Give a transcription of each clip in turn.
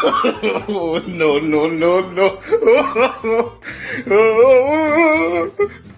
Oh, no, no, no,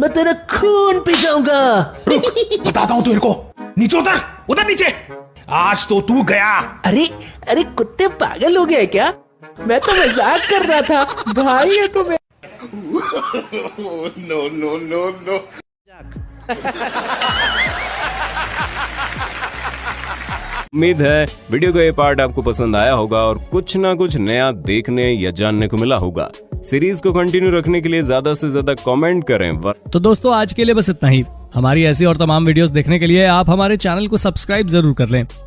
मैं तेरा खून पी जाऊँगा। बताता हूँ तेरे को। नीचे उतर उतर नीचे। आज तो तू गया। अरे अरे कुत्ते पागल हो गए क्या? मैं तो मज़ाक कर रहा था। भाई है तुम्हें no, no, no, no. उम्मीद है वीडियो का ये पार्ट आपको पसंद आया होगा और कुछ ना कुछ नया देखने या जानने को मिला होगा सीरीज़ को कंटिन्यू रखने के लिए ज़्यादा से ज़्यादा कमेंट करें. तो दोस्तों, आज के लिए बस इतना ही हमारी ऐसी और तमाम वीडियोस देखने के लिए आप हमारे चैनल को सब्सक्राइब ज़रूर कर लें